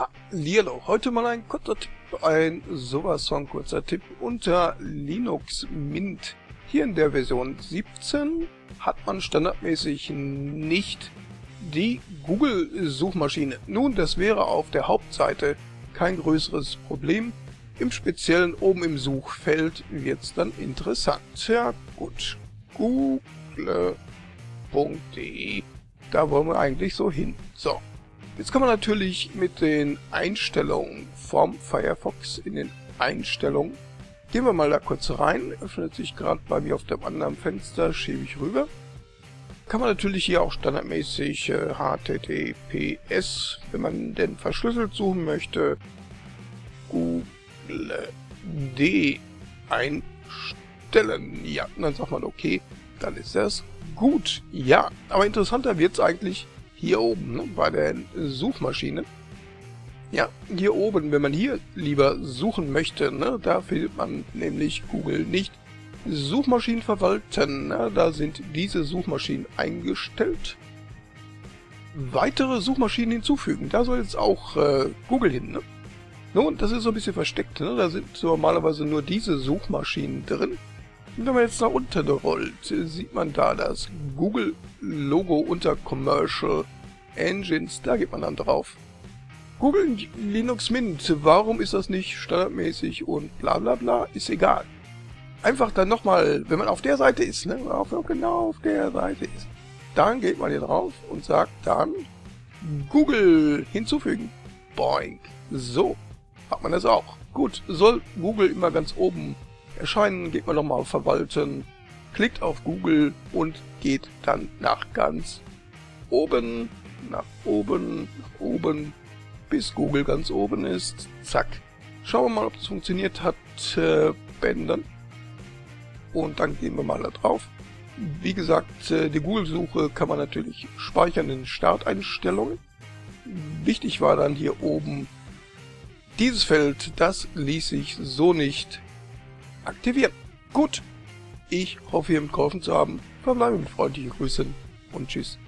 Hallihallo, heute mal ein kurzer Tipp, ein sowas von kurzer Tipp unter Linux Mint. Hier in der Version 17 hat man standardmäßig nicht die Google-Suchmaschine. Nun, das wäre auf der Hauptseite kein größeres Problem. Im Speziellen oben im Suchfeld wird es dann interessant. Ja gut, google.de, da wollen wir eigentlich so hin. So, Jetzt kann man natürlich mit den Einstellungen vom Firefox in den Einstellungen, gehen wir mal da kurz rein, öffnet sich gerade bei mir auf dem anderen Fenster, schiebe ich rüber. Kann man natürlich hier auch standardmäßig äh, HTTPS, wenn man denn verschlüsselt suchen möchte, Google D einstellen. Ja, und dann sagt man okay, dann ist das gut. Ja, aber interessanter wird es eigentlich, hier oben, ne, bei der Suchmaschine. Ja, hier oben, wenn man hier lieber suchen möchte, ne, da findet man nämlich Google nicht. Suchmaschinen verwalten, ne, da sind diese Suchmaschinen eingestellt. Weitere Suchmaschinen hinzufügen, da soll jetzt auch äh, Google hin. Ne? Nun, das ist so ein bisschen versteckt, ne? da sind normalerweise nur diese Suchmaschinen drin. Und wenn man jetzt nach unten rollt, sieht man da das Google-Logo unter Commercial Engines. Da geht man dann drauf. Google Linux Mint, warum ist das nicht standardmäßig und bla bla bla, ist egal. Einfach dann nochmal, wenn man auf der Seite ist, ne, auf, genau auf der Seite ist, dann geht man hier drauf und sagt dann Google hinzufügen. Boink. So, hat man das auch. Gut, soll Google immer ganz oben erscheinen, geht man nochmal auf Verwalten, klickt auf Google und geht dann nach ganz oben, nach oben, nach oben, bis Google ganz oben ist. Zack. Schauen wir mal, ob das funktioniert hat. Äh, beenden. Und dann gehen wir mal da drauf. Wie gesagt, äh, die Google-Suche kann man natürlich speichern in Starteinstellungen. Wichtig war dann hier oben dieses Feld, das ließ sich so nicht aktivieren. Gut, ich hoffe, ihr mitgeholfen zu haben. Verbleibe mit freundlichen Grüßen und tschüss.